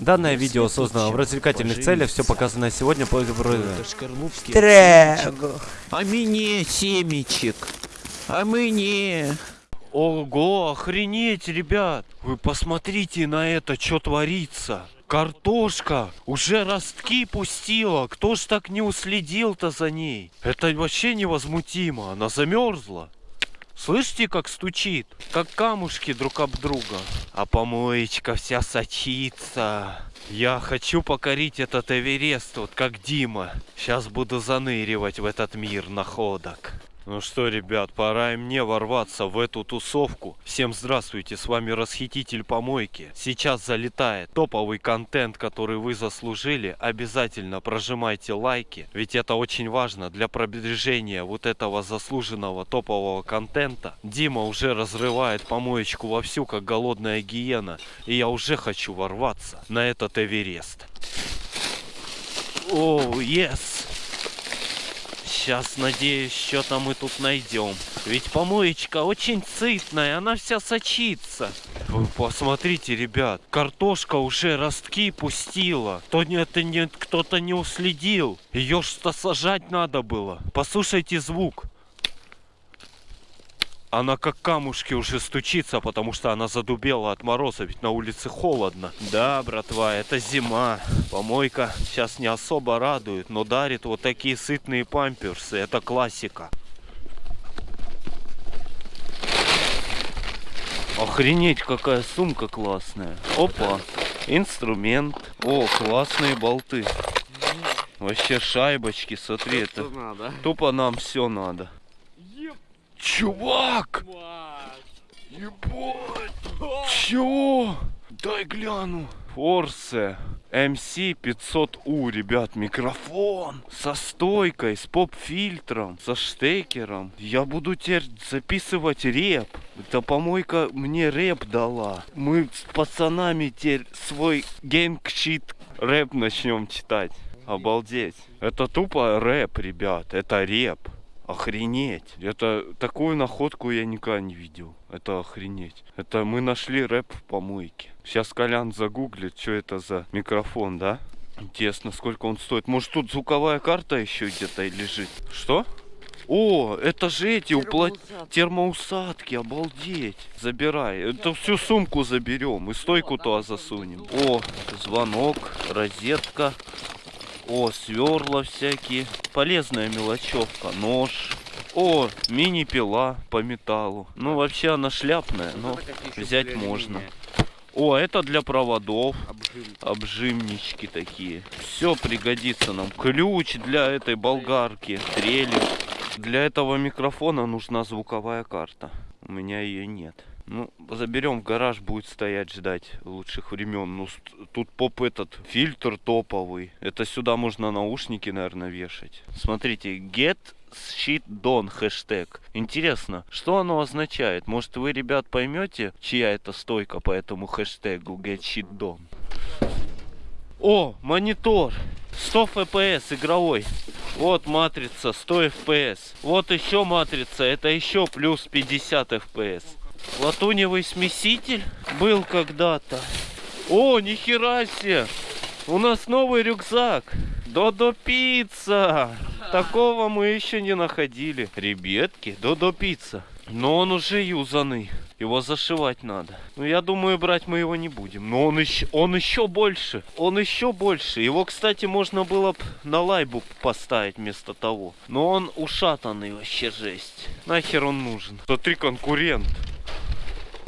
Данное видео создано в развлекательных целях, все показанное сегодня по Трэг. А мне семечек. А мне... Ого, охренеть, ребят! Вы посмотрите на это, что творится. Картошка уже ростки пустила. Кто ж так не уследил-то за ней? Это вообще невозмутимо. Она замерзла. Слышите, как стучит? Как камушки друг об друга. А помоечка вся сочится. Я хочу покорить этот Эверест, вот как Дима. Сейчас буду заныривать в этот мир находок. Ну что, ребят, пора и мне ворваться в эту тусовку. Всем здравствуйте, с вами Расхититель Помойки. Сейчас залетает топовый контент, который вы заслужили. Обязательно прожимайте лайки, ведь это очень важно для продвижения вот этого заслуженного топового контента. Дима уже разрывает помоечку вовсю, как голодная гиена. И я уже хочу ворваться на этот Эверест. О, oh, yes! Сейчас, надеюсь, что-то мы тут найдем. Ведь помоечка очень сытная, она вся сочится. Вы посмотрите, ребят, картошка уже ростки пустила. То это не, кто-то не уследил. Ее что сажать надо было. Послушайте звук. Она как камушки уже стучится, потому что она задубела от мороза, ведь на улице холодно. Да, братва, это зима. Помойка сейчас не особо радует, но дарит вот такие сытные памперсы. Это классика. Охренеть, какая сумка классная. Опа, инструмент. О, классные болты. Вообще шайбочки, смотри, это тупо нам все надо. Чувак! Ебать! Чё? Дай гляну. Force MC500U, ребят, микрофон со стойкой, с поп-фильтром, со штекером. Я буду теперь записывать рэп. Эта помойка мне рэп дала. Мы с пацанами теперь свой gang shit рэп начнем читать. Обалдеть. Это тупо рэп, ребят. Это рэп. Охренеть. Это такую находку я никогда не видел. Это охренеть. Это мы нашли рэп в помойке. Сейчас Колян загуглит, что это за микрофон, да? Интересно, сколько он стоит. Может тут звуковая карта еще где-то лежит? Что? О, это же эти упла... термоусадки, обалдеть. Забирай. Это всю сумку заберем и стойку туда засунем. О, звонок, розетка. О, сверла всякие. Полезная мелочевка. Нож. О, мини-пила по металлу. Ну, вообще она шляпная, но взять можно. О, это для проводов. Обжимнички такие. Все пригодится нам. Ключ для этой болгарки. Трели. Для этого микрофона нужна звуковая карта. У меня ее нет. Ну, заберем в гараж, будет стоять ждать лучших времен. Ну, тут поп этот, фильтр топовый. Это сюда можно наушники, наверное, вешать. Смотрите, get shit done хэштег. Интересно, что оно означает? Может вы, ребят, поймете, чья это стойка по этому хэштегу get shit done? О, монитор. 100 FPS игровой. Вот матрица 100 FPS. Вот еще матрица, это еще плюс 50 FPS. Латуневый смеситель был когда-то. О, нихера себе! У нас новый рюкзак. Додо пицца. Такого мы еще не находили. Ребятки, Додо пицца. Но он уже юзанный. Его зашивать надо. Ну, я думаю, брать мы его не будем. Но он еще, он еще больше. Он еще больше. Его, кстати, можно было бы на лайбу поставить вместо того. Но он ушатанный вообще жесть. Нахер он нужен? Смотри, конкурент.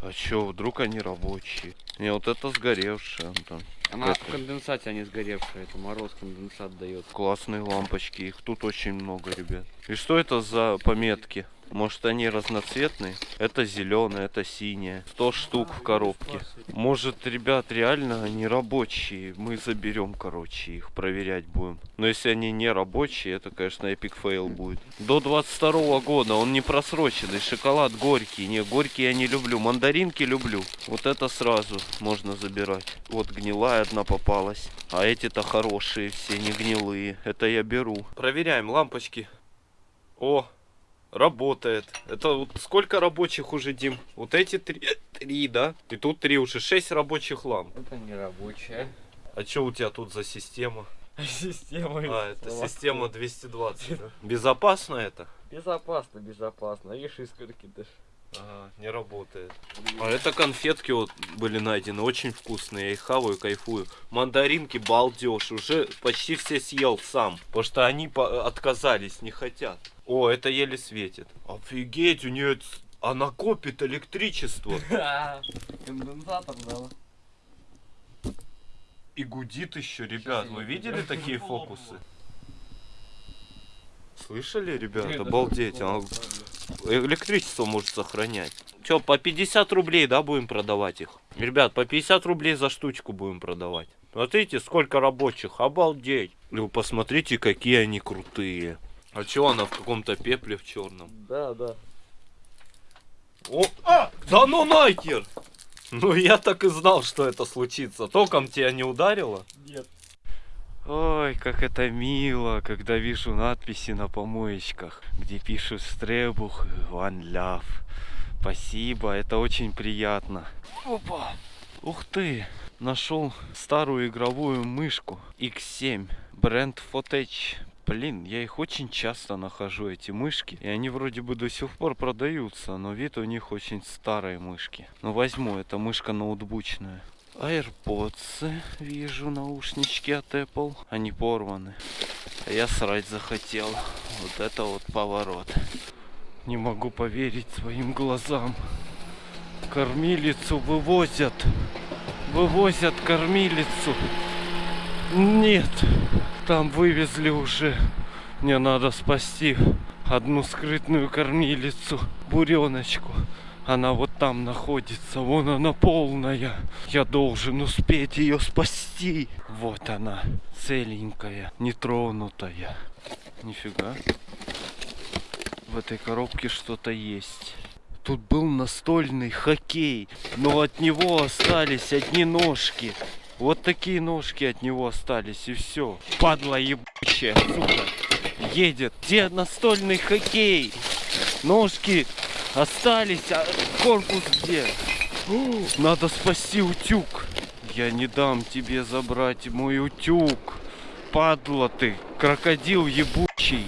А чё, вдруг они рабочие? Не, вот это сгоревшая, Антон. Она это... в конденсате, а не сгоревшая. Это мороз конденсат дает. Классные лампочки. Их тут очень много, ребят. И что это за пометки? Может они разноцветные? Это зеленое, это синее. 100 штук в коробке. Может, ребят, реально они рабочие. Мы заберем, короче, их проверять будем. Но если они не рабочие, это, конечно, epic fail будет. До 22 года он не просроченный. Шоколад горький. Не, горький я не люблю. Мандаринки люблю. Вот это сразу можно забирать. Вот гнилая одна попалась. А эти-то хорошие все, не гнилые. Это я беру. Проверяем лампочки. О, Работает. Это вот сколько рабочих уже, Дим? Вот эти три, три, да? И тут три уже, шесть рабочих ламп. Это не рабочая. А что у тебя тут за система? Система. А, это система 220, да? Безопасно это? Безопасно, безопасно. Видишь, искорки даже. Ага, не работает. А это конфетки вот были найдены, очень вкусные. Я их хаваю, кайфую. Мандаринки балдеж, уже почти все съел сам. Потому что они по- отказались, не хотят. О, это еле светит. Офигеть, у нее она копит электричество. Конденсатор, да. И гудит еще, ребят. Вы видели такие фокусы? Слышали, ребят? Обалдеть. она электричество может сохранять. Че, по 50 рублей, да, будем продавать их? Ребят, по 50 рублей за штучку будем продавать. Смотрите, сколько рабочих, обалдеть. Вы посмотрите, какие они крутые. А че она в каком-то пепле в черном? Да, да. О, а, да ну нахер! Ну я так и знал, что это случится. Током тебя не ударило? Нет. Ой, как это мило, когда вижу надписи на помоечках, где пишут «Стребух One Love». Спасибо, это очень приятно. Опа! Ух ты! Нашел старую игровую мышку X7 бренд Fotech. Блин, я их очень часто нахожу, эти мышки. И они вроде бы до сих пор продаются, но вид у них очень старые мышки. Ну возьму, это мышка ноутбучная. AirPods, вижу наушнички от Apple. Они порваны. Я срать захотел. Вот это вот поворот. Не могу поверить своим глазам. Кормилицу вывозят. Вывозят кормилицу. Нет, там вывезли уже. Мне надо спасти одну скрытную кормилицу, буреночку. Она вот там находится, вон она полная. Я должен успеть ее спасти. Вот она, целенькая, нетронутая. Нифига. В этой коробке что-то есть. Тут был настольный хоккей, но от него остались одни ножки. Вот такие ножки от него остались, и все. Падла ебучая, сука. Едет. Где настольный хоккей? Ножки остались, а корпус где? Надо спасти утюг. Я не дам тебе забрать мой утюг. Падла ты, крокодил ебучий.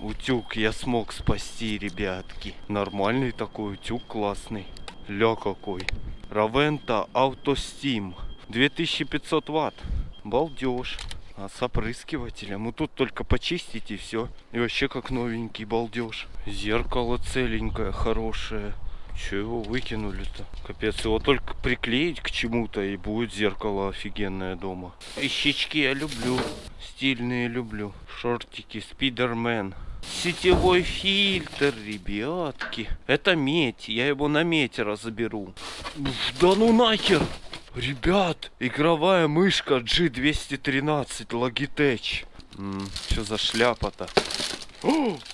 Утюг я смог спасти, ребятки. Нормальный такой утюг, классный. Ля какой. Равента Автостим. 2500 ватт. Балдеж. А с опрыскивателем? Ну тут только почистить и все. И вообще как новенький балдеж. Зеркало целенькое, хорошее. Че его выкинули-то? Капец, его только приклеить к чему-то и будет зеркало офигенное дома. Вещички я люблю. Стильные люблю. Шортики, спидермен. Сетевой фильтр, ребятки. Это медь. Я его на медь разоберу. Да ну нахер! Ребят, игровая мышка G213 Logitech. Что за шляпа-то?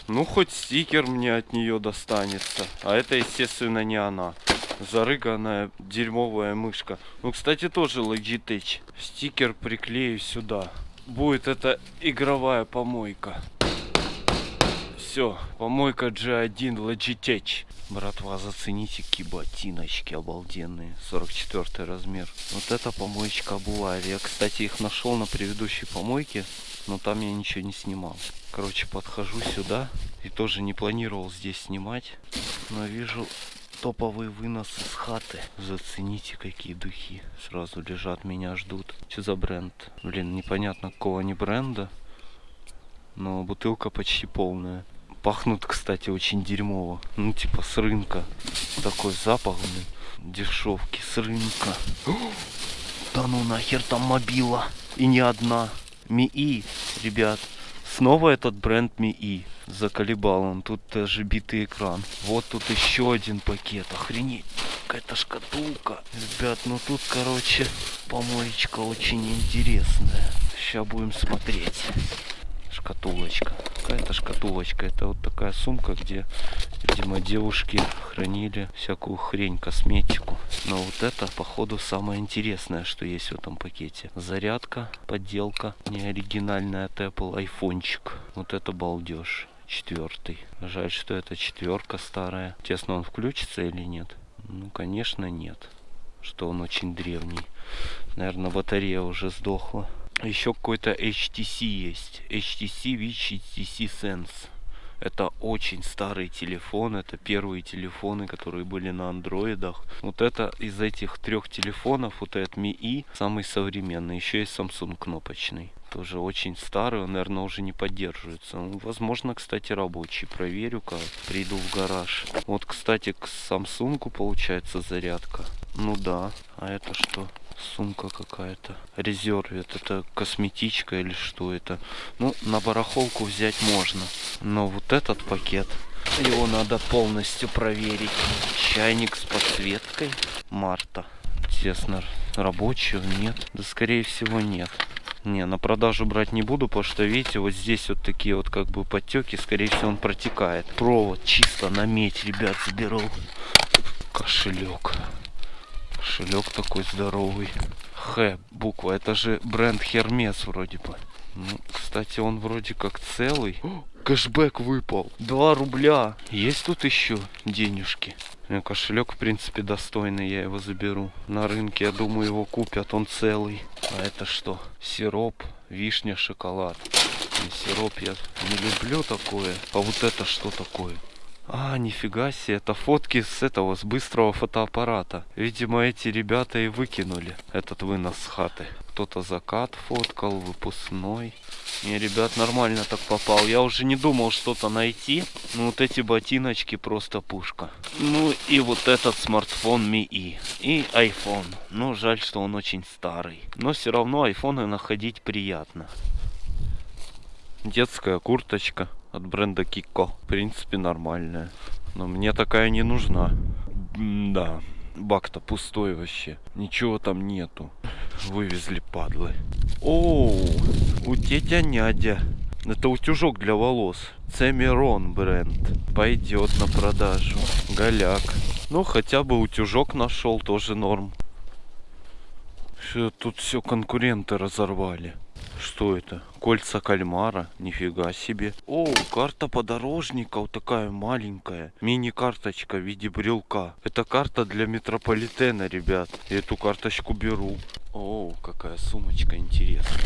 Ну, хоть стикер мне от нее достанется. А это, естественно, не она. Зарыганная дерьмовая мышка. Ну, кстати, тоже Logitech. Стикер приклею сюда. Будет это игровая помойка. Все, помойка G1 Logitech. Братва, зацените какие ботиночки обалденные. 44 размер. Вот эта помоечка обувает. Я, кстати, их нашел на предыдущей помойке, но там я ничего не снимал. Короче, подхожу сюда и тоже не планировал здесь снимать. Но вижу топовый вынос из хаты. Зацените, какие духи. Сразу лежат, меня ждут. Что за бренд? Блин, непонятно какого они бренда. Но бутылка почти полная. Пахнут, кстати, очень дерьмово. Ну, типа с рынка. Такой запах, блин. Дешевки с рынка. Да ну нахер там мобила. И не одна. МИИ, ребят. Снова этот бренд МИИ. Заколебал он. Тут даже битый экран. Вот тут еще один пакет. Охренеть. Какая-то шкатулка. Ребят, ну тут, короче, помоечка очень интересная. Сейчас будем смотреть шкатулочка. Какая-то шкатулочка. Это вот такая сумка, где, видимо, девушки хранили всякую хрень, косметику. Но вот это, походу, самое интересное, что есть в этом пакете. Зарядка, подделка, не оригинальная от Apple, айфончик. Вот это балдеж. Четвертый. Жаль, что это четверка старая. Честно, он включится или нет? Ну, конечно, нет. что он очень древний. Наверное, батарея уже сдохла. Еще какой-то HTC есть. HTC Witch HTC Sense. Это очень старый телефон, это первые телефоны, которые были на андроидах. Вот это из этих трех телефонов, вот этот Mi I, самый современный. Еще есть Samsung кнопочный. Тоже очень старый, он, наверное, уже не поддерживается. Ну, возможно, кстати, рабочий. Проверю, как приду в гараж. Вот, кстати, к Samsung получается зарядка. Ну да. А это что? Сумка какая-то. Резервит. Это косметичка или что это? Ну, на барахолку взять можно. Но вот этот пакет, его надо полностью проверить. Чайник с подсветкой. Марта. Интересно, рабочий он? Нет? Да, скорее всего, нет. Не, на продажу брать не буду, потому что, видите, вот здесь вот такие вот как бы подтеки, скорее всего, он протекает. Провод чисто на медь, ребят, заберу. Кошелек. Кошелек такой здоровый. Х, буква. Это же бренд Hermes вроде бы. Ну, кстати, он вроде как целый. О, кэшбэк выпал. 2 рубля. Есть тут еще денежки? Кошелек, в принципе, достойный. Я его заберу. На рынке, я думаю, его купят. Он целый. А это что? Сироп, вишня, шоколад. Сироп я не люблю такое. А вот это что такое? А, нифига себе, это фотки с этого, с быстрого фотоаппарата. Видимо, эти ребята и выкинули этот вынос с хаты. Кто-то закат фоткал, выпускной. Не, ребят, нормально так попал. Я уже не думал что-то найти. Ну, вот эти ботиночки просто пушка. Ну, и вот этот смартфон Mi. И iPhone. Ну, жаль, что он очень старый. Но все равно айфоны находить приятно. Детская курточка от бренда Kiko. В принципе, нормальная. Но мне такая не нужна. Да. Бак-то пустой вообще. Ничего там нету. Вывезли падлы. Оу, у тетя нядя. Это утюжок для волос. Цемерон бренд. Пойдет на продажу. Голяк. Ну, хотя бы утюжок нашел, тоже норм. Всё, тут все конкуренты разорвали. Что это? Кольца кальмара? Нифига себе. О, карта подорожника вот такая маленькая. Мини-карточка в виде брелка. Это карта для метрополитена, ребят. Я эту карточку беру. О, какая сумочка интересная.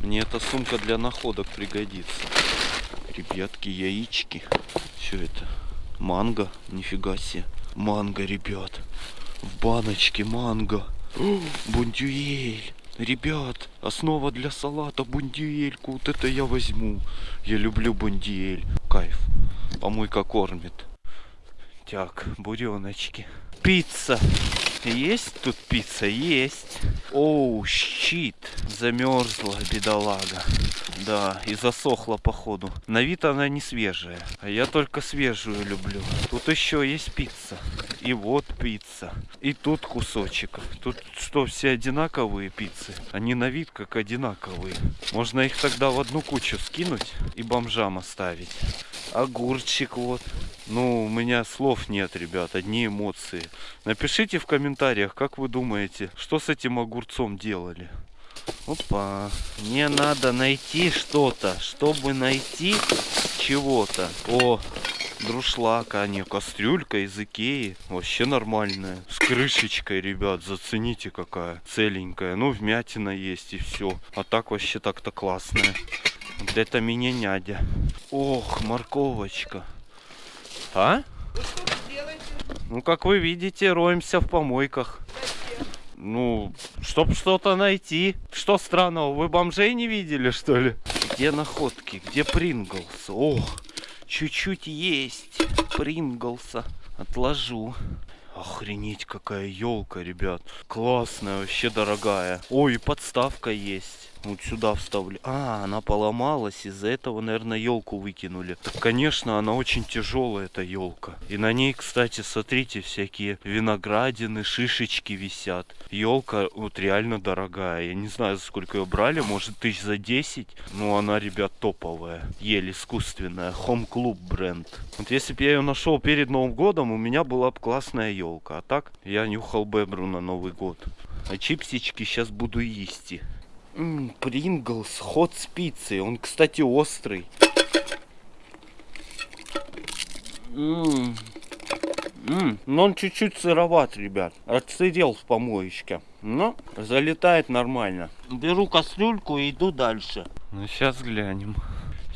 Мне эта сумка для находок пригодится. Ребятки, яички. Все это. Манго. Нифига себе. Манго, ребят. В баночке манго. О. Ребят, основа для салата бундиельку. Вот это я возьму. Я люблю бундиель. Кайф. Помойка кормит. Так, буреночки. Пицца. Есть тут пицца? Есть. Оу, щит. Замерзла, бедолага. Да, и засохла походу. На вид она не свежая. А я только свежую люблю. Тут еще есть пицца. И вот пицца. И тут кусочек. Тут что, все одинаковые пиццы? Они на вид как одинаковые. Можно их тогда в одну кучу скинуть и бомжам оставить. Огурчик вот. Ну, у меня слов нет, ребят, одни эмоции. Напишите в комментариях, как вы думаете, что с этим огурцом делали. Опа. Мне надо найти что-то, чтобы найти чего-то. О, друшлак, а не кастрюлька из Икеи. Вообще нормальная. С крышечкой, ребят, зацените какая. Целенькая. Ну, вмятина есть и все. А так вообще так-то классная. Вот это меня нядя. Ох, морковочка. А? Ну, как вы видите, роемся в помойках. Ну, чтоб что-то найти. Что странного, вы бомжей не видели, что ли? Где находки? Где Принглс? Ох, чуть-чуть есть Принглса. Отложу. Охренеть, какая елка, ребят. Классная, вообще дорогая. Ой, подставка есть. Вот сюда вставлю. А, она поломалась. Из-за этого, наверное, елку выкинули. Так, конечно, она очень тяжелая, эта елка. И на ней, кстати, смотрите, всякие виноградины, шишечки висят. Елка вот реально дорогая. Я не знаю, за сколько ее брали. Может, тысяч за 10. Но она, ребят, топовая. Еле искусственная. Home Club бренд. Вот если бы я ее нашел перед Новым годом, у меня была бы классная елка. А так, я нюхал бебру на Новый год. А чипсички сейчас буду есть. Принглс, ход спицы. Он, кстати, острый. М М, но он чуть-чуть сыроват, ребят. Отсырел в помоечке. Но залетает нормально. Беру кастрюльку и иду дальше. Ну, сейчас глянем,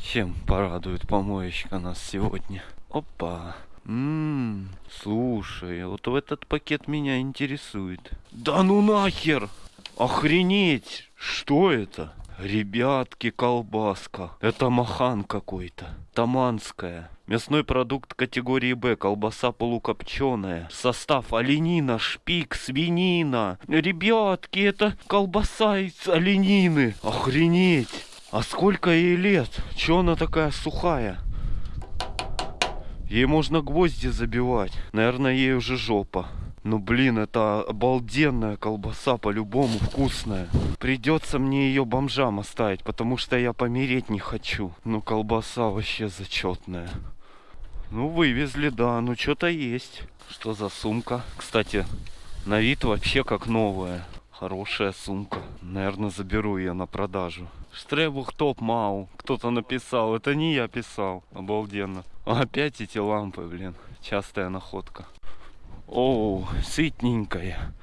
чем порадует помоечка нас сегодня. Опа. Ммм, слушай, вот в этот пакет меня интересует. Да ну нахер! Охренеть! Что это? Ребятки, колбаска. Это махан какой-то. Таманская. Мясной продукт категории Б. Колбаса полукопченая. Состав оленина, шпик, свинина. Ребятки, это колбаса из оленины. Охренеть! А сколько ей лет? Че она такая сухая? Ей можно гвозди забивать. Наверное, ей уже жопа. Ну блин, это обалденная колбаса, по-любому вкусная. Придется мне ее бомжам оставить, потому что я помереть не хочу. Ну колбаса вообще зачетная. Ну вывезли, да, ну что-то есть. Что за сумка? Кстати, на вид вообще как новая. Хорошая сумка. Наверное, заберу ее на продажу. Штребух топ мау. Кто-то написал. Это не я писал. Обалденно. Опять эти лампы, блин. Частая находка. О, сытненькая.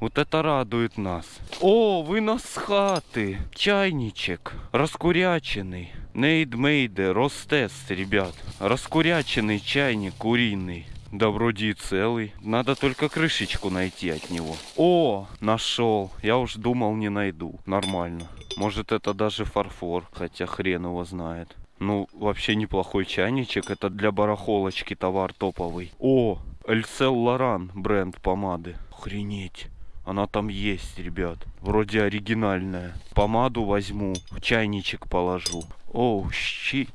Вот это радует нас. О, вынос с хаты. Чайничек. Раскуряченный. Нейдмейде. Ростест, ребят. Раскуряченный чайник куриный. Да вроде и целый. Надо только крышечку найти от него. О, нашел. Я уж думал не найду. Нормально. Может это даже фарфор. Хотя хрен его знает. Ну, вообще неплохой чайничек. Это для барахолочки товар топовый. О, Эльсел Лоран бренд помады. Охренеть. Она там есть, ребят. Вроде оригинальная. Помаду возьму, в чайничек положу. Оу, щит.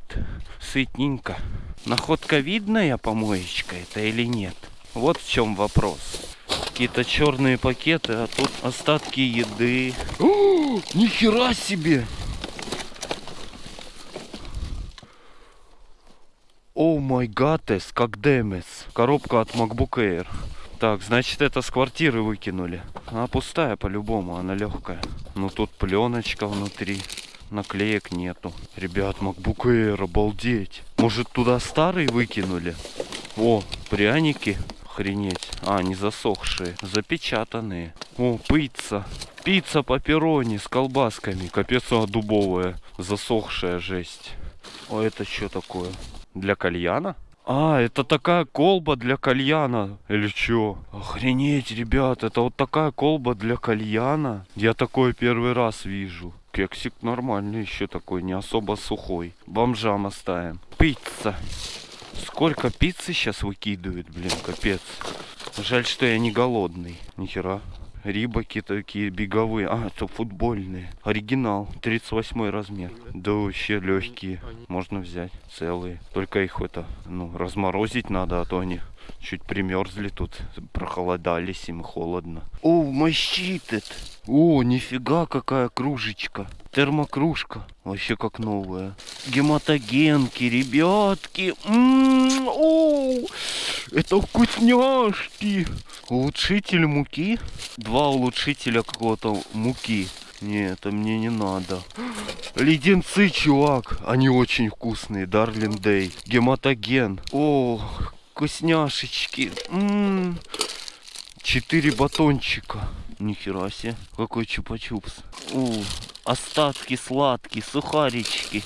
Сытненько. Находка видная помоечка это или нет? Вот в чем вопрос. Какие-то черные пакеты, а тут остатки еды. О, нихера себе! О май гатес, как демес. Коробка от MacBook Air. Так, значит это с квартиры выкинули. Она пустая по-любому, она легкая. Ну тут пленочка внутри. Наклеек нету. Ребят, MacBook Air, обалдеть. Может туда старый выкинули? О, пряники. Охренеть. А, не засохшие. Запечатанные. О, пицца. Пицца по перроне с колбасками. Капец, она дубовая. Засохшая жесть. О, это что такое? Для кальяна? А, это такая колба для кальяна. Или чё? Охренеть, ребят, это вот такая колба для кальяна. Я такое первый раз вижу. Кексик нормальный еще такой, не особо сухой. Бомжам оставим. Пицца. Сколько пиццы сейчас выкидывают, блин, капец. Жаль, что я не голодный. Нихера. Рибаки такие беговые. А, это футбольные. Оригинал. 38 размер. Да вообще легкие. Можно взять целые. Только их это, ну, разморозить надо, а то они чуть примерзли тут. Прохолодались, им холодно. О, мощитет. О, нифига какая кружечка. Термокружка. Вообще как новая. Гематогенки, ребятки. М-м, о, это вкусняшки. Улучшитель муки. Два улучшителя какого-то муки. Не, это мне не надо. Леденцы, чувак. Они очень вкусные. Дарлин Дэй. Гематоген. О, вкусняшечки. М-м. Четыре батончика. Нихера себе. Какой чупа-чупс. Остатки сладкие, сухарички.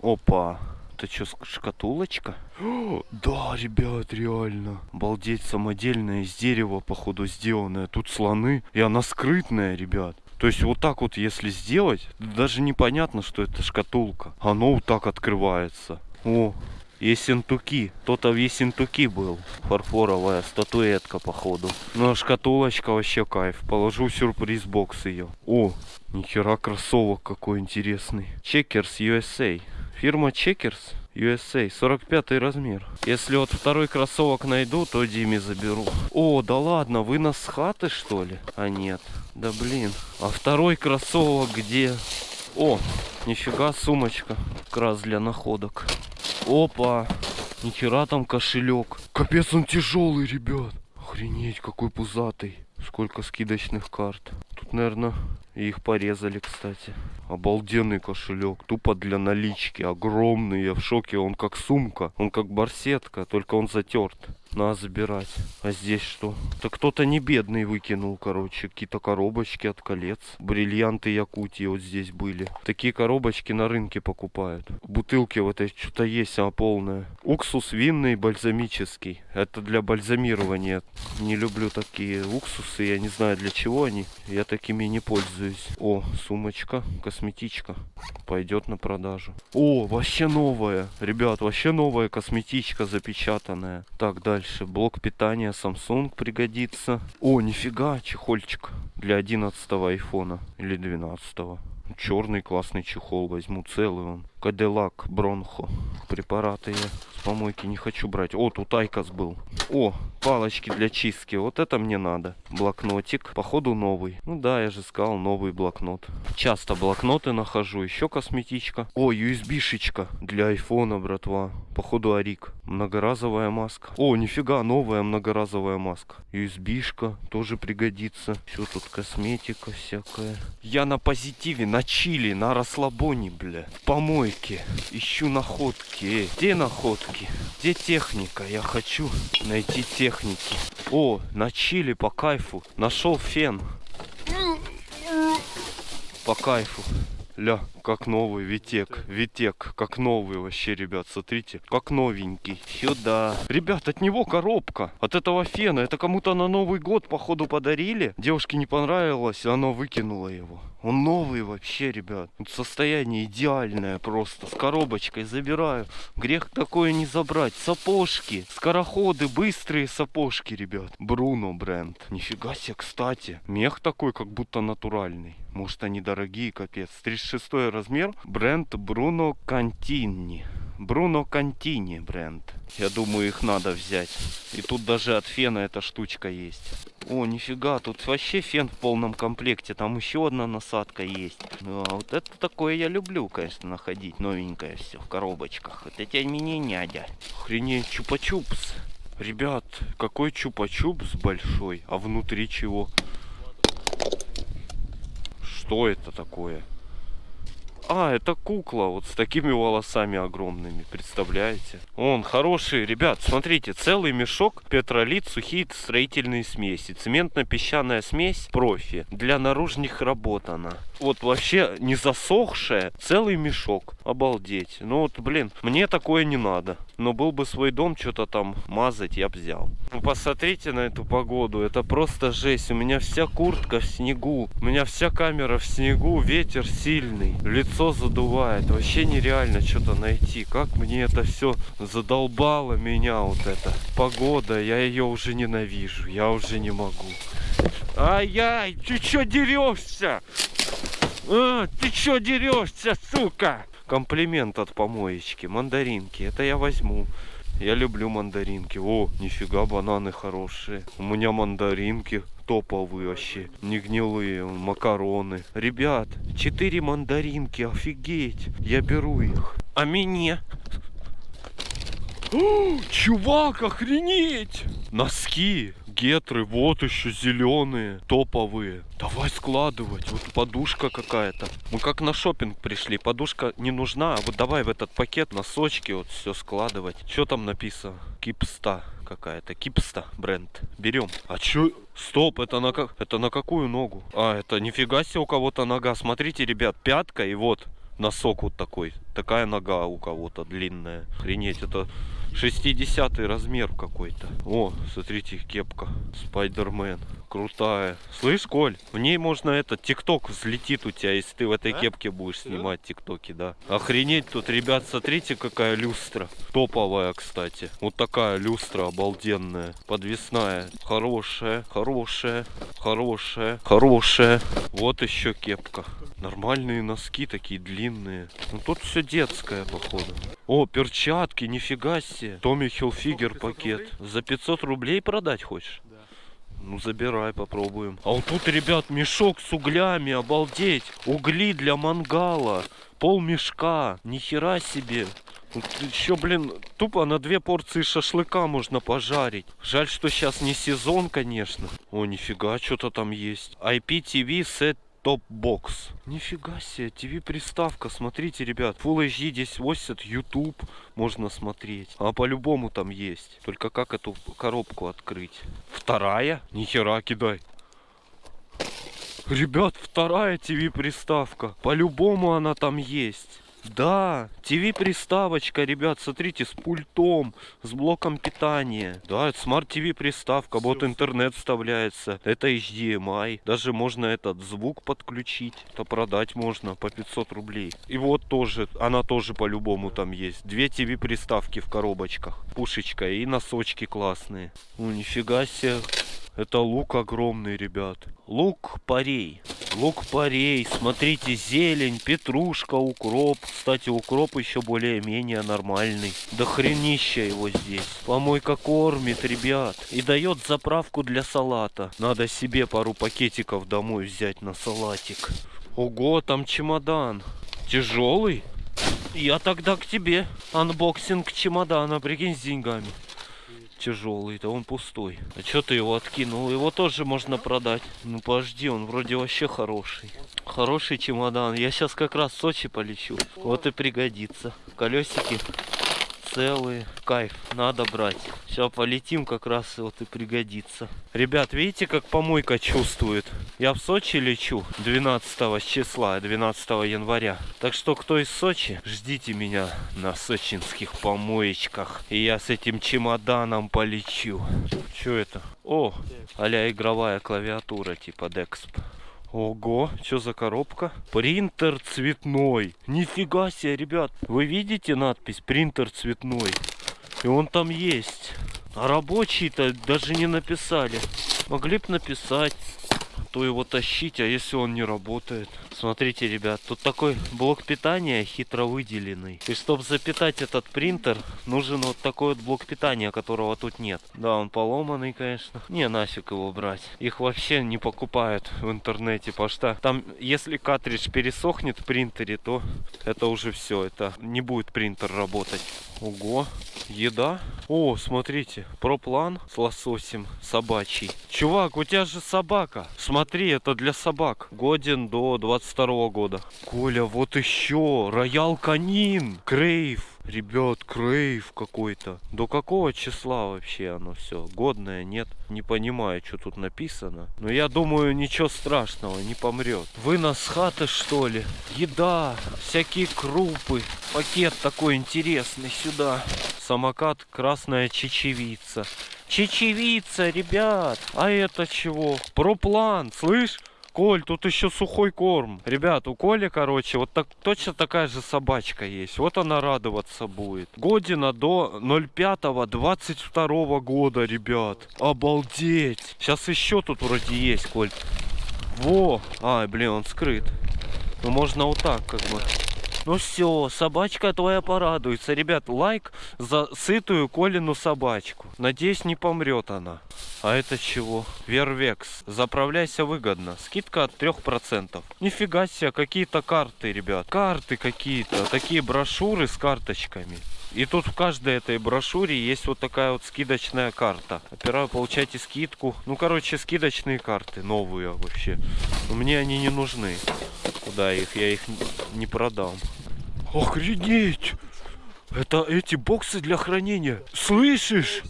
Опа. Это что, шкатулочка? О, да, ребят, реально. Обалдеть, самодельная из дерева, походу, сделанная. Тут слоны. И она скрытная, ребят. То есть вот так вот, если сделать, даже непонятно, что это шкатулка. Оно вот так открывается. О, Ессентуки. Кто-то в Ессентуки был. Фарфоровая статуэтка, походу. Ну, а шкатулочка вообще кайф. Положу в сюрприз-бокс ее. О, нихера кроссовок какой интересный. Checkers USA. Фирма Checkers USA. 45 размер. Если вот второй кроссовок найду, то Диме заберу. О, да ладно, вынос с хаты, что ли? А нет. Да блин. А второй кроссовок где? О, нифига сумочка. Как раз для находок. Опа! Нихера там кошелек. Капец, он тяжелый, ребят. Охренеть, какой пузатый. Сколько скидочных карт. Тут, наверное, их порезали, кстати. Обалденный кошелек. Тупо для налички. Огромный. Я в шоке. Он как сумка. Он как барсетка. Только он затерт. Надо забирать. А здесь что? Да кто-то не бедный выкинул, короче. Какие-то коробочки от колец. Бриллианты Якутии вот здесь были. Такие коробочки на рынке покупают. Бутылки вот эти что-то есть, а полная. Уксус винный, бальзамический. Это для бальзамирования. Не люблю такие уксусы. Я не знаю для чего они. Я такими не пользуюсь. О, сумочка, косметичка. Пойдет на продажу. О, вообще новая. Ребят, вообще новая косметичка запечатанная. Так, дальше. Блок питания Samsung пригодится. О, нифига, чехольчик для 11 айфона или 12 Черный классный чехол возьму, целый он. Коделак Бронхо. Препараты я с помойки не хочу брать. О, тут IQOS был. О, палочки для чистки. Вот это мне надо. Блокнотик. Походу новый. Ну да, я же сказал, новый блокнот. Часто блокноты нахожу. Еще косметичка. О, USB-шечка для айфона, братва. Походу Арик. Многоразовая маска. О, нифига, новая многоразовая маска. USB-шка тоже пригодится. Все тут косметика всякая. Я на позитиве, на чили, на расслабоне, бля. В помойке. Ищу находки. Эй, где находки? Где техника? Я хочу найти техники. О, на чили по кайфу. Нашел фен. По кайфу. Ля, как новый Витек. Витек, как новый вообще, ребят, смотрите. Как новенький. Сюда. Ребят, от него коробка. От этого фена. Это кому-то на Новый год, походу, подарили. Девушке не понравилось, она выкинула его. Он новый вообще, ребят. Состояние идеальное просто. С коробочкой забираю. Грех такое не забрать. Сапожки. Скороходы, быстрые сапожки, ребят. Бруно бренд. Нифига себе, кстати. Мех такой, как будто натуральный. Может они дорогие, капец. 36 размер. Бренд Бруно Кантини. Бруно Кантини бренд. Я думаю, их надо взять. И тут даже от фена эта штучка есть. О, нифига, тут вообще фен в полном комплекте. Там еще одна насадка есть. Ну, а вот это такое я люблю, конечно, находить. Новенькое все в коробочках. Вот эти мне нядя. Охренеть, чупа-чупс. Ребят, какой чупа-чупс большой. А внутри чего? Что это такое? А, это кукла вот с такими волосами огромными, представляете? Он хороший, ребят, смотрите, целый мешок петролит, сухие строительные смеси. Цементно-песчаная смесь профи. Для наружных работ она. Вот вообще не засохшая, целый мешок. Обалдеть. Ну вот, блин, мне такое не надо. Но был бы свой дом, что-то там мазать, я бы взял. Ну посмотрите на эту погоду, это просто жесть. У меня вся куртка в снегу, у меня вся камера в снегу, ветер сильный, лицо задувает. Вообще нереально что-то найти. Как мне это все задолбало меня вот эта погода. Я ее уже ненавижу, я уже не могу. Ай-яй, ты что дерешься? А, ты что дерешься, сука? Комплимент от помоечки, мандаринки, это я возьму. Я люблю мандаринки. О, нифига, бананы хорошие. У меня мандаринки топовые вообще. Не гнилые, макароны. Ребят, 4 мандаринки, офигеть. Я беру их. А мне? О, чувак, охренеть! Носки, гетры, вот еще зеленые, топовые. Давай складывать. Вот подушка какая-то. Мы как на шопинг пришли. Подушка не нужна. А вот давай в этот пакет носочки вот все складывать. Что там написано? Кипста какая-то. Кипста бренд. Берем. А чё? Стоп, это на как? Это на какую ногу? А, это нифига себе у кого-то нога. Смотрите, ребят, пятка и вот носок вот такой. Такая нога у кого-то длинная. Охренеть, это 60 размер какой-то. О, смотрите, кепка. Спайдермен. Крутая. Слышь, Коль, в ней можно этот тикток взлетит у тебя, если ты в этой А? кепке будешь снимать тиктоки, да. Охренеть тут, ребят, смотрите, какая люстра. Топовая, кстати. Вот такая люстра обалденная. Подвесная. Хорошая, хорошая, хорошая, хорошая. Вот еще кепка. Нормальные носки такие длинные. Ну тут все детское, походу. О, перчатки, нифига себе. Томми Хилфигер пакет. За 500 рублей продать хочешь? Ну забирай, попробуем. А вот тут, ребят, мешок с углями, обалдеть. Угли для мангала. Пол мешка. Нихера себе. Еще, блин, тупо на две порции шашлыка можно пожарить. Жаль, что сейчас не сезон, конечно. О, нифига, что-то там есть. IPTV Set top-box. Нифига себе, ТВ-приставка, смотрите, ребят. Full HD 1080, YouTube можно смотреть. А по-любому там есть. Только как эту коробку открыть? Вторая? Нихера кидай. Ребят, вторая ТВ-приставка. По-любому она там есть. Да, ТВ-приставочка, ребят, смотрите, с пультом, с блоком питания. Да, это smart TV приставка, вот интернет вставляется. Это HDMI. Даже можно этот звук подключить. Это продать можно по 500 рублей. И вот тоже, она тоже по-любому там есть. Две ТВ-приставки в коробочках. Пушечка и носочки классные. Ну, нифига себе. Это лук огромный, ребят. Лук парей. Лук парей. Смотрите, зелень, петрушка, укроп. Кстати, укроп еще более-менее нормальный. Да хренища его здесь. Помойка кормит, ребят. И дает заправку для салата. Надо себе пару пакетиков домой взять на салатик. Ого, там чемодан. Тяжелый? Я тогда к тебе. Unboxing чемодана, прикинь, с деньгами тяжелый-то, он пустой. А что ты его откинул? Его тоже можно продать. Ну подожди, он вроде вообще хороший. Хороший чемодан. Я сейчас как раз в Сочи полечу. Вот и пригодится. Колесики целые. Кайф, надо брать. Сейчас полетим, как раз вот и пригодится. Ребят, видите, как помойка чувствует? Я в Сочи лечу 12 числа, 12 января. Так что, кто из Сочи, ждите меня на сочинских помоечках. И я с этим чемоданом полечу. Что это? О, а игровая клавиатура типа Dexp. Ого, что за коробка? Принтер цветной. Нифига себе, ребят. Вы видите надпись принтер цветной? И он там есть. А рабочий-то даже не написали. Могли бы написать то его тащить, а если он не работает? Смотрите, ребят, тут такой блок питания хитро выделенный. И чтобы запитать этот принтер, нужен вот такой вот блок питания, которого тут нет. Да, он поломанный, конечно. Не, нафиг его брать. Их вообще не покупают в интернете, потому что там, если картридж пересохнет в принтере, то это уже все, это не будет принтер работать. Ого, еда. О, смотрите, проплан с лососем собачий. Чувак, у тебя же собака. Смотри, это для собак. Годен до 22 года. Коля, вот еще. Роял Канин. Крейв. Ребят, крейв какой-то. До какого числа вообще оно все? Годное, нет? Не понимаю, что тут написано. Но я думаю, ничего страшного, не помрет. Вынос хаты, что ли? Еда, всякие крупы. Пакет такой интересный сюда. Самокат красная чечевица. Чечевица, ребят. А это чего? Проплан, слышь? Коль, тут еще сухой корм. Ребят, у Коли, короче, вот так, точно такая же собачка есть. Вот она радоваться будет. Година до 05-22 года, ребят. Обалдеть. Сейчас еще тут вроде есть, Коль. Во. Ай, блин, он скрыт. Ну, можно вот так, как бы. Ну все, собачка твоя порадуется. Ребят, лайк за сытую Колину собачку. Надеюсь, не помрет она. А это чего? Вервекс. Заправляйся выгодно. Скидка от 3%. Нифига себе, какие-то карты, ребят. Карты какие-то. Такие брошюры с карточками. И тут в каждой этой брошюре есть вот такая вот скидочная карта. Опираю, получайте скидку. Ну, короче, скидочные карты новые вообще. Но мне они не нужны. Куда их? Я их не продам. Охренеть! Это эти боксы для хранения. Слышишь?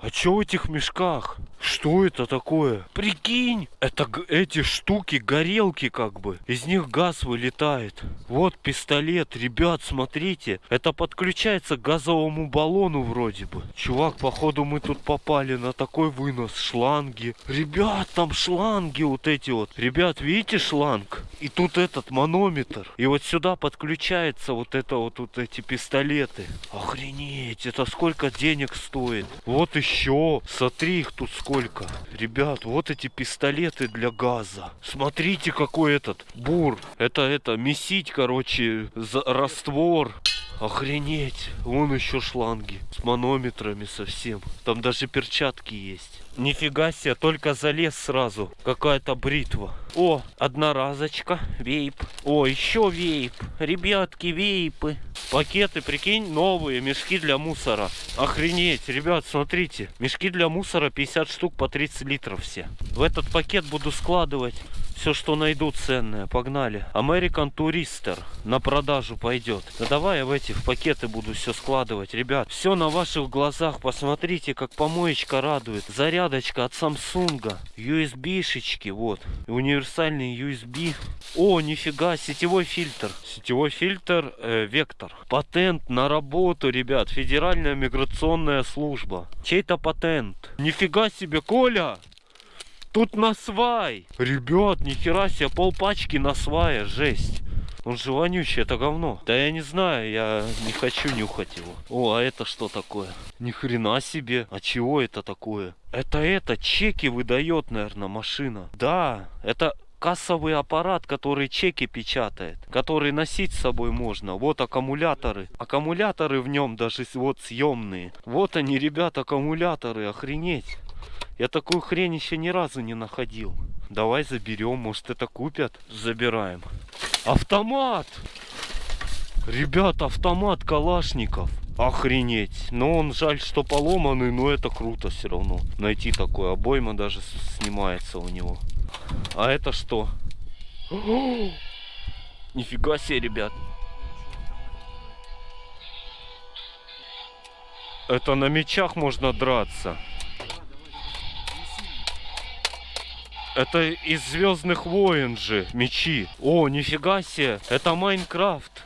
А что в этих мешках? Что это такое? Прикинь, это эти штуки, горелки как бы. Из них газ вылетает. Вот пистолет, ребят, смотрите. Это подключается к газовому баллону вроде бы. Чувак, походу мы тут попали на такой вынос. Шланги. Ребят, там шланги вот эти вот. Ребят, видите шланг? И тут этот манометр. И вот сюда подключается вот это вот, вот эти пистолеты. Охренеть, это сколько денег стоит. Вот еще. Смотри, их тут сколько. Ребят, вот эти пистолеты для газа. Смотрите, какой этот бур. Это, это, месить, короче, за раствор. Охренеть. Вон еще шланги. С манометрами совсем. Там даже перчатки есть. Нифига себе, только залез сразу. Какая-то бритва. О, одноразочка, вейп. О, еще вейп. Ребятки, вейпы. Пакеты, прикинь, новые, мешки для мусора. Охренеть, ребят, смотрите. Мешки для мусора 50 штук по 30 литров все. В этот пакет буду складывать все, что найду ценное. Погнали. American Tourister на продажу пойдет. Да давай я в эти в пакеты буду все складывать. Ребят, все на ваших глазах. Посмотрите, как помоечка радует. Зарядочка от Samsung. USB-шечки, вот. Универсальный USB. О, нифига, сетевой фильтр. Сетевой фильтр э, Вектор. Патент на работу, ребят. Федеральная миграционная служба. Чей-то патент. Нифига себе, Коля! Тут на свай. Ребят, нихера себе, полпачки на свае, жесть. Он же вонючий, это говно. Да я не знаю, я не хочу нюхать его. О, а это что такое? Ни хрена себе. А чего это такое? Это это, чеки выдает, наверное, машина. Да, это кассовый аппарат, который чеки печатает, который носить с собой можно. Вот аккумуляторы. Аккумуляторы в нем даже вот съемные. Вот они, ребят, аккумуляторы, охренеть. Я такую хрень еще ни разу не находил. Давай заберем, может это купят. Забираем. Автомат! Ребят, автомат Калашников. Охренеть. Но он жаль, что поломанный, но это круто все равно. Найти такой обойма даже снимается у него. А это что? Нифига себе, ребят. Это на мечах можно драться. Это из Звездных войн же мечи. О, нифига себе. Это Майнкрафт.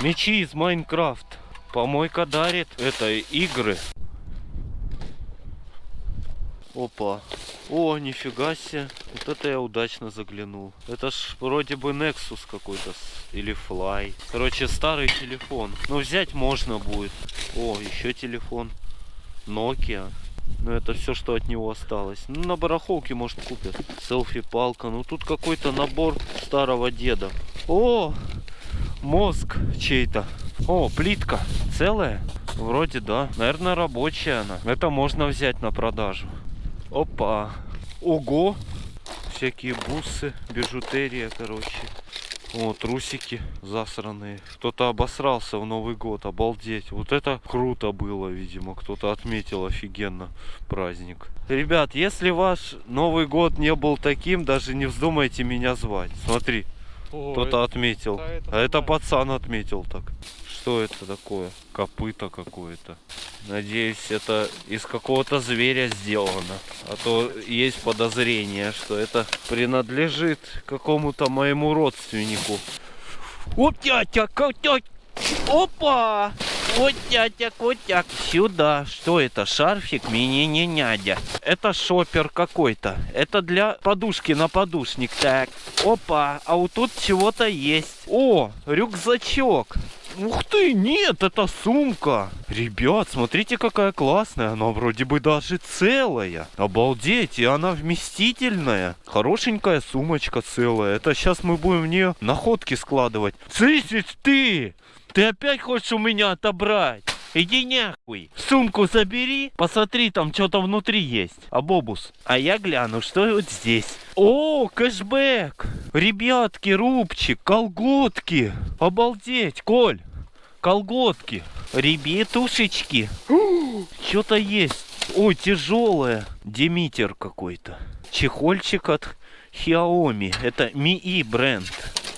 Мечи из Майнкрафт. Помойка дарит. Это игры. Опа. О, нифига себе. Вот это я удачно заглянул. Это ж вроде бы Nexus какой-то. Или Fly. Короче, старый телефон. Но взять можно будет. О, еще телефон. Nokia. Но это все, что от него осталось. Ну, на барахолке, может, купят. Селфи-палка. Ну, тут какой-то набор старого деда. О, мозг чей-то. О, плитка. Целая? Вроде да. Наверное, рабочая она. Это можно взять на продажу. Опа. Ого. Всякие бусы, бижутерия, короче. О, трусики засранные. Кто-то обосрался в Новый год, обалдеть. Вот это круто было, видимо. Кто-то отметил офигенно праздник. Ребят, если ваш Новый год не был таким, даже не вздумайте меня звать. Смотри, кто-то отметил. да, это А это пацан отметил так. Что это такое? Копыто какое-то. Надеюсь, это из какого-то зверя сделано. А то есть подозрение, что это принадлежит какому-то моему родственнику. Вот тятя, котя. Опа! Вот тятя, котяк. Сюда. Что это? Шарфик? Мне не нядя. Это шопер какой-то. Это для подушки на подушник. Так. Опа. А вот тут чего-то есть. О, рюкзачок. Ух ты, нет, это сумка. Ребят, смотрите, какая классная. Она вроде бы даже целая. Обалдеть, и она вместительная. Хорошенькая сумочка целая. Это сейчас мы будем в нее находки складывать. Цисис ты! Ты опять хочешь у меня отобрать? Иди нахуй. Сумку забери, посмотри, там что-то внутри есть. А бобус. А я гляну, что вот здесь. О, кэшбэк. Ребятки, рубчик, колготки. Обалдеть, Коль. Колготки. Ребятушечки. Что-то есть. Ой, тяжелое. Демитер какой-то. Чехольчик от Xiaomi. Это Мии бренд.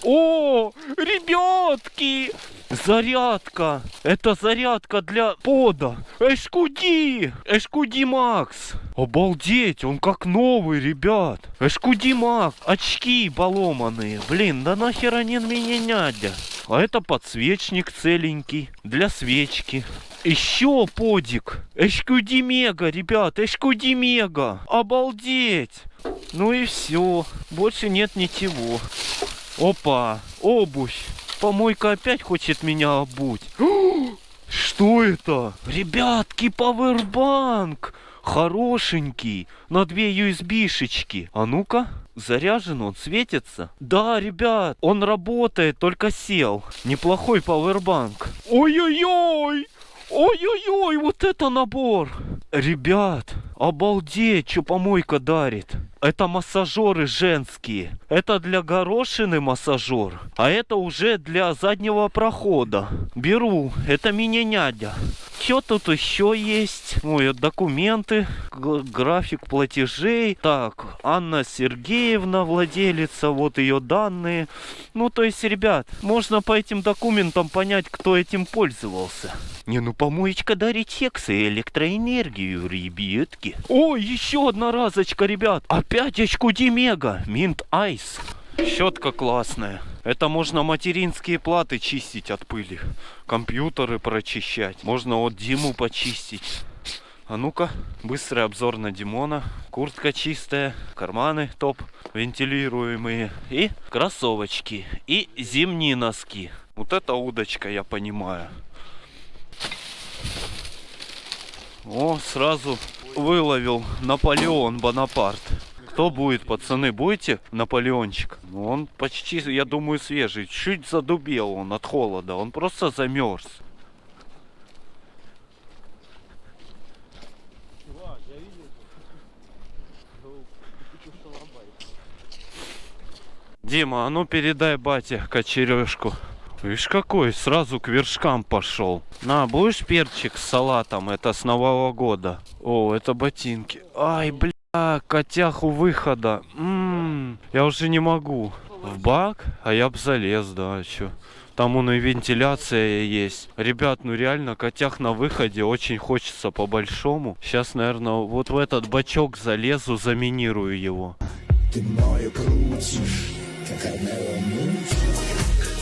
О, ребятки! Зарядка! Это зарядка для пода! Эшкуди! Эшкуди Макс! Обалдеть, он как новый, ребят! Эшкуди Макс! Очки поломанные! Блин, да нахер они меня нядя? А это подсвечник целенький для свечки. Еще подик. Эшкуди Мега, ребят, Эшкуди Мега. Обалдеть. Ну и все. Больше нет ничего. Опа, обувь. Помойка опять хочет меня обуть. Что это? Ребятки, пауэрбанк. Хорошенький. На две USB-шечки. А ну-ка. Заряжен он, светится? Да, ребят, он работает, только сел. Неплохой пауэрбанк. Ой-ой-ой! Ой-ой-ой, вот это набор! Ребят, Обалдеть, что помойка дарит. Это массажеры женские. Это для горошины массажер. А это уже для заднего прохода. Беру. Это мини-нядя. Что тут еще есть? Ой, документы, график платежей. Так, Анна Сергеевна, владелица, вот ее данные. Ну, то есть, ребят, можно по этим документам понять, кто этим пользовался. Не, ну помоечка дарит секс и электроэнергию, ребятки. О, еще одна разочка, ребят. Опять очку Димега. Минт Айс. Щетка классная. Это можно материнские платы чистить от пыли. Компьютеры прочищать. Можно вот Диму почистить. А ну-ка, быстрый обзор на Димона. Куртка чистая, карманы топ, вентилируемые. И кроссовочки. И зимние носки. Вот это удочка, я понимаю. О, сразу выловил Наполеон Бонапарт. Кто будет, пацаны, будете Наполеончик? Ну, Он почти, я думаю, свежий. Чуть задубел он от холода. Он просто замерз. Дима, а ну передай бате кочережку. Видишь какой, сразу к вершкам пошел. На, будешь перчик с салатом, это с Нового года. О, это ботинки. Ай, бля, котяху выхода. М, я уже не могу. В бак? А я б залез, да, чё. Там он и вентиляция есть. Ребят, ну реально, котях на выходе очень хочется по-большому. Сейчас, наверное, вот в этот бачок залезу, заминирую его. Ты мною крутишь, как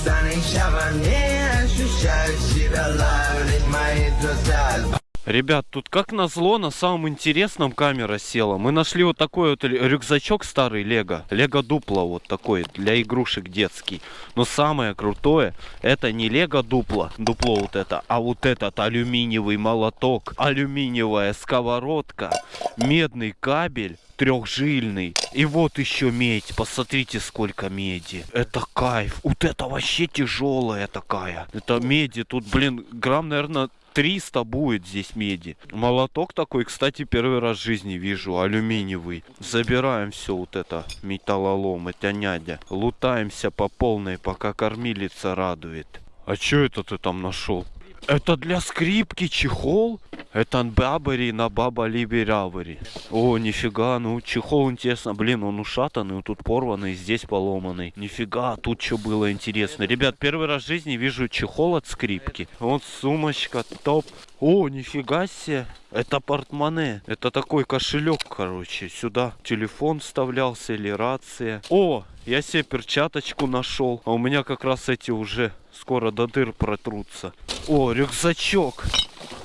Станешь во мне, ощущаю себя ловить мои глаза Ребят, тут как назло на самом интересном камера села. Мы нашли вот такой вот рю- рюкзачок старый Лего. Лего Дупло вот такой для игрушек детский. Но самое крутое, это не Лего Дупло, дупло вот это, а вот этот алюминиевый молоток, алюминиевая сковородка, медный кабель, трехжильный. И вот еще медь. Посмотрите, сколько меди. Это кайф. Вот это вообще тяжелая такая. Это меди. Тут, блин, грамм, наверное, 300 будет здесь меди. Молоток такой, кстати, первый раз в жизни вижу, алюминиевый. Забираем все вот это, металлолом, это нядя. Лутаемся по полной, пока кормилица радует. А что это ты там нашел? Это для скрипки чехол? Это бабари на баба либерявари. О, нифига, ну чехол интересно. Блин, он ушатанный, вот тут порванный, здесь поломанный. Нифига, тут что было интересно. Ребят, первый раз в жизни вижу чехол от скрипки. Вот сумочка, топ. О, нифига себе. Это портмоне. Это такой кошелек, короче. Сюда телефон вставлялся или рация. О, я себе перчаточку нашел. А у меня как раз эти уже скоро до дыр протрутся. О, рюкзачок.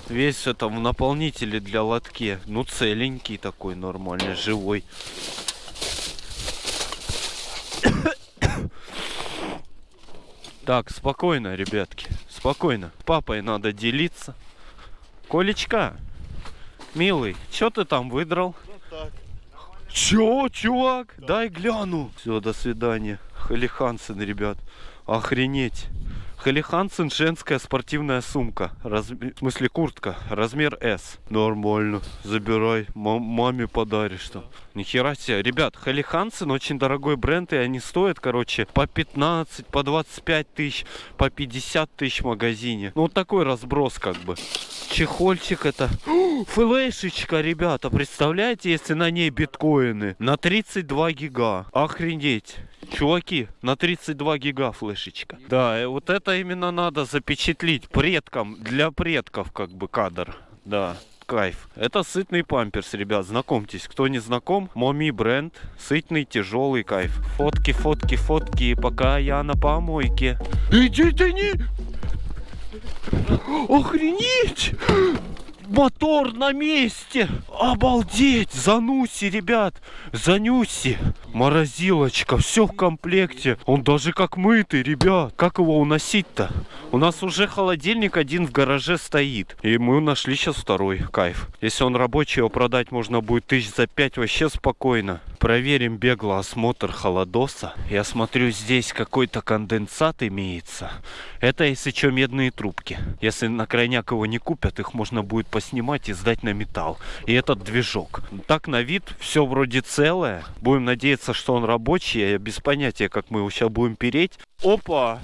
Весь это в наполнителе для лотке. Ну, целенький такой, нормальный, живой. Так, спокойно, ребятки. Спокойно. Папой надо делиться. Колечка, милый, что ты там выдрал? Чё, чувак? Дай гляну. Все, до свидания. Халихансен, ребят. Охренеть. Халихансен женская спортивная сумка. Разм- В смысле куртка. Размер S. Нормально. Забирай. Мам- маме подаришь там. Нихера себе. Ребят, Халихансен очень дорогой бренд, и они стоят, короче, по 15, по 25 тысяч, по 50 тысяч в магазине. Ну, вот такой разброс, как бы. Чехольчик это. О, Флешечка, ребята, представляете, если на ней биткоины? На 32 гига. Охренеть. Чуваки, на 32 гига флешечка. Да, и вот это именно надо запечатлить предкам, для предков как бы кадр. Да, кайф. Это сытный памперс, ребят, знакомьтесь. Кто не знаком, Моми бренд, сытный, тяжелый кайф. Фотки, фотки, фотки, пока я на помойке. Иди ты не... Охренеть! Мотор на месте! Обалдеть! Зануси, ребят! Занюси! Морозилочка, все в комплекте. Он даже как мытый, ребят. Как его уносить-то? У нас уже холодильник один в гараже стоит. И мы нашли сейчас второй. Кайф. Если он рабочий, его продать можно будет тысяч за пять вообще спокойно. Проверим бегло осмотр холодоса. Я смотрю, здесь какой-то конденсат имеется. Это, если что, медные трубки. Если на крайняк его не купят, их можно будет поснимать и сдать на металл. И этот движок. Так на вид все вроде целое. Будем надеяться, что он рабочий. Я без понятия, как мы его сейчас будем переть. Опа!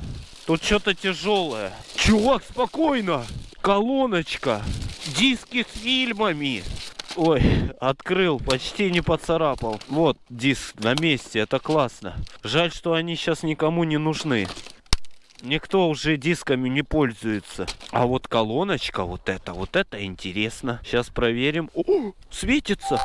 Тут что-то тяжелое. Чувак, спокойно! Колоночка! Диски с фильмами! Ой, открыл, почти не поцарапал. Вот диск на месте, это классно. Жаль, что они сейчас никому не нужны. Никто уже дисками не пользуется. А вот колоночка, вот это, вот это интересно. Сейчас проверим. О, светится.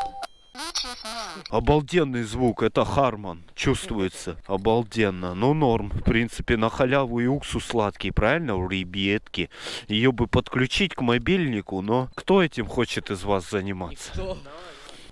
Обалденный звук, это Харман, чувствуется, обалденно. Ну, норм, в принципе, на халяву и уксус сладкий, правильно, у ребятки? Ее бы подключить к мобильнику, но кто этим хочет из вас заниматься?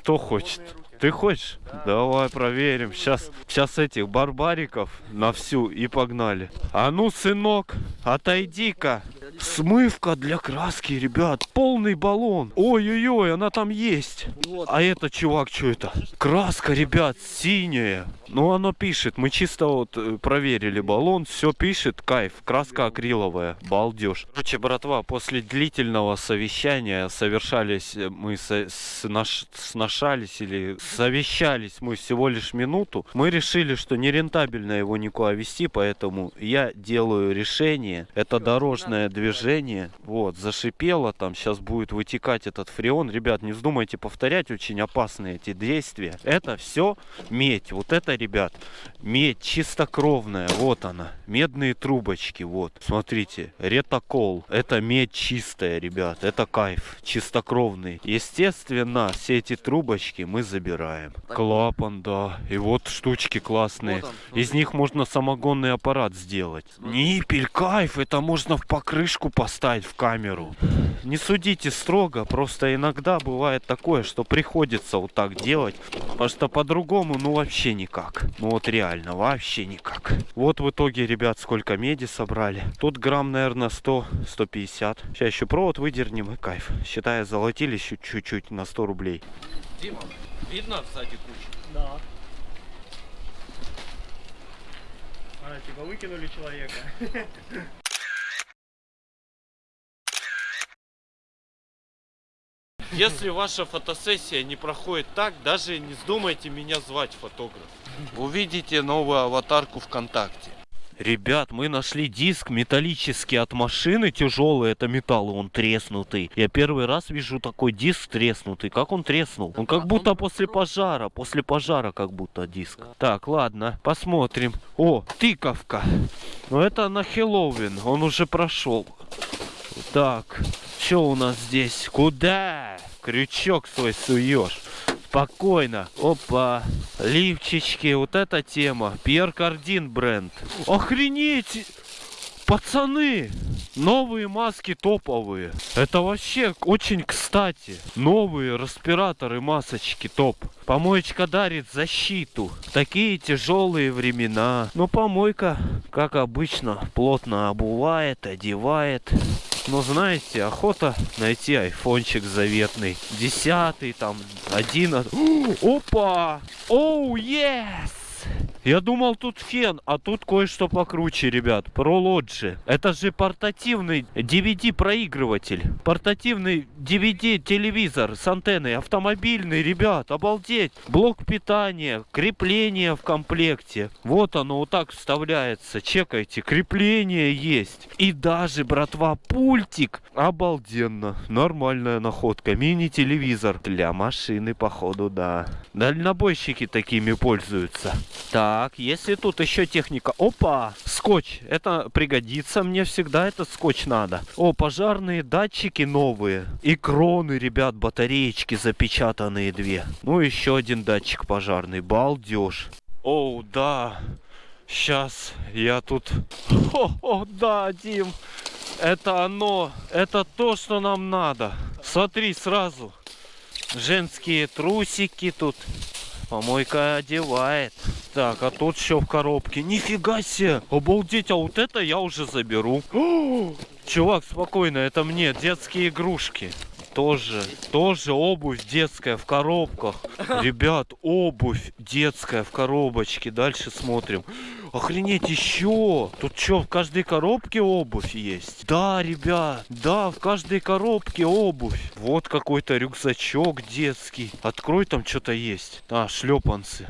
Кто хочет? Ты хочешь? Давай проверим. Сейчас, сейчас этих барбариков на всю и погнали. А ну, сынок, отойди-ка. Смывка для краски, ребят. Полный баллон. Ой-ой-ой, она там есть. А это, чувак, что это? Краска, ребят, синяя. Ну, оно пишет. Мы чисто вот э, проверили баллон. Все пишет. Кайф. Краска акриловая. Балдеж. Короче, братва, после длительного совещания совершались э, мы со- снаш- сношались или совещались мы всего лишь минуту. Мы решили, что нерентабельно его никуда вести, поэтому я делаю решение. Это дорожное движение. Вот, зашипело там. Сейчас будет вытекать этот фреон. Ребят, не вздумайте повторять. Очень опасные эти действия. Это все медь. Вот это, ребят, медь чистокровная. Вот она. Медные трубочки. Вот. Смотрите. Ретокол. Это медь чистая, ребят. Это кайф. Чистокровный. Естественно, все эти трубочки мы забираем. Клапан, да. И вот штучки классные. Вот он, Из них можно самогонный аппарат сделать. Ниппель, кайф. Это можно в покрышку поставить в камеру. Не судите строго. Просто иногда бывает такое, что приходится вот так делать. Потому что по-другому, ну вообще никак. Ну вот реально, вообще никак. Вот в итоге, ребят, сколько меди собрали. Тут грамм, наверное, 100-150. Сейчас еще провод выдернем и кайф. Считай, золотили чуть-чуть на 100 рублей. Дима, видно сзади кучу? Да. А, типа выкинули человека. Если ваша фотосессия не проходит так, даже не вздумайте меня звать фотограф. Увидите новую аватарку ВКонтакте. Ребят, мы нашли диск металлический от машины, тяжелый, это металл, он треснутый. Я первый раз вижу такой диск треснутый. Как он треснул? Он как будто после пожара, после пожара как будто диск. Так, ладно, посмотрим. О, тыковка. Ну это на Хэллоуин, он уже прошел. Так, что у нас здесь? Куда? Крючок свой суешь. Спокойно. Опа. Лифчички. Вот эта тема. Пьер Кардин бренд. Охренеть! Пацаны! Новые маски топовые. Это вообще очень кстати. Новые респираторы, масочки топ. Помоечка дарит защиту. Такие тяжелые времена. Но помойка, как обычно, плотно обувает, одевает. Но знаете, охота найти айфончик заветный. Десятый, там, одиннадцатый. Опа! Оу, yes! Я думал тут фен, а тут кое-что покруче, ребят. ProLogi. Это же портативный DVD-проигрыватель. Портативный DVD-телевизор с антенной. Автомобильный, ребят, обалдеть. Блок питания, крепление в комплекте. Вот оно вот так вставляется. Чекайте, крепление есть. И даже, братва, пультик. Обалденно. Нормальная находка. Мини-телевизор. Для машины, походу, да. Дальнобойщики такими пользуются. Так, если тут еще техника. Опа! Скотч. Это пригодится мне всегда. Этот скотч надо. О, пожарные датчики новые. И кроны, ребят, батареечки запечатанные две. Ну, еще один датчик пожарный. Балдеж. Оу, да. Сейчас я тут... О, да, Дим. Это оно. Это то, что нам надо. Смотри сразу. Женские трусики тут. Помойка одевает. Так, а тут что в коробке? Нифига себе! Обалдеть, а вот это я уже заберу. Чувак, спокойно, это мне детские игрушки. тоже, тоже обувь детская в коробках. Ребят, обувь детская в коробочке. Дальше смотрим. Охренеть, еще! Тут что, в каждой коробке обувь есть? Да, ребят, да, в каждой коробке обувь. Вот какой-то рюкзачок детский. Открой, там что-то есть. А, шлепанцы.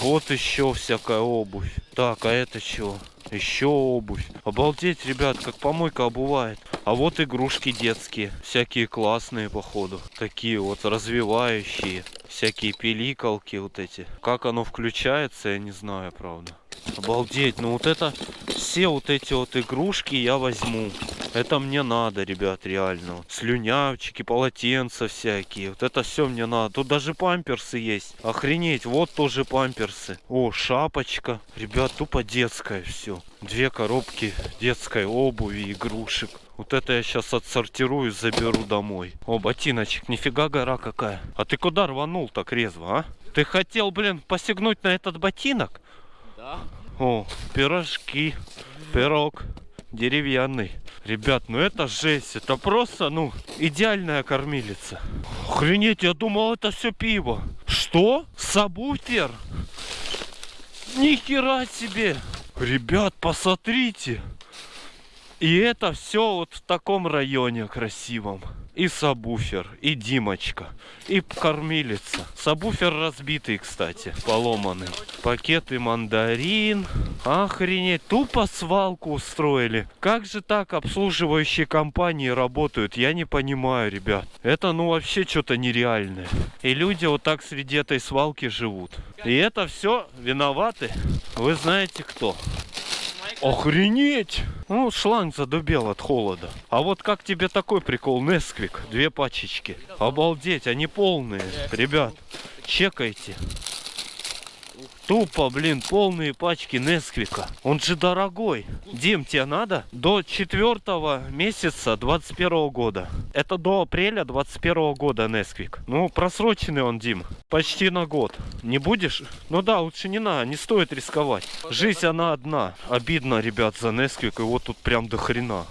Вот еще всякая обувь. Так, а это что? Еще обувь. Обалдеть, ребят, как помойка обувает. А вот игрушки детские. Всякие классные, походу. Такие вот развивающие. Всякие пиликалки вот эти. Как оно включается, я не знаю, правда. Обалдеть, ну вот это... Все вот эти вот игрушки я возьму. Это мне надо, ребят, реально. Вот Слюнявчики, полотенца всякие. Вот это все мне надо. Тут даже памперсы есть. Охренеть, вот тоже памперсы. О, шапочка. Ребят, тупо детское все. Две коробки детской обуви, игрушек. Вот это я сейчас отсортирую, заберу домой. О, ботиночек, нифига гора какая. А ты куда рванул так резво, а? Ты хотел, блин, посягнуть на этот ботинок? О, пирожки, пирог деревянный. Ребят, ну это жесть, это просто, ну, идеальная кормилица. Охренеть, я думал, это все пиво. Что? Сабвуфер? Ни хера себе! Ребят, посмотрите! И это все вот в таком районе красивом. И сабвуфер, и Димочка, и кормилица. Сабвуфер разбитый, кстати, поломанный. Пакеты мандарин. Охренеть, тупо свалку устроили. Как же так обслуживающие компании работают, я не понимаю, ребят. Это ну вообще что-то нереальное. И люди вот так среди этой свалки живут. И это все виноваты. Вы знаете кто? Охренеть! Ну, шланг задубел от холода. А вот как тебе такой прикол, Несквик? Две пачечки. Обалдеть, они полные. Ребят, чекайте. Тупо, блин, полные пачки Несквика. Он же дорогой. Дим, тебе надо? До четвертого месяца 21 года. Это до апреля 21 года Несквик. Ну, просроченный он, Дим. Почти на год. Не будешь? Ну да, лучше не надо, не стоит рисковать. Жизнь она одна. Обидно, ребят, за Несквик. Его тут прям до хрена.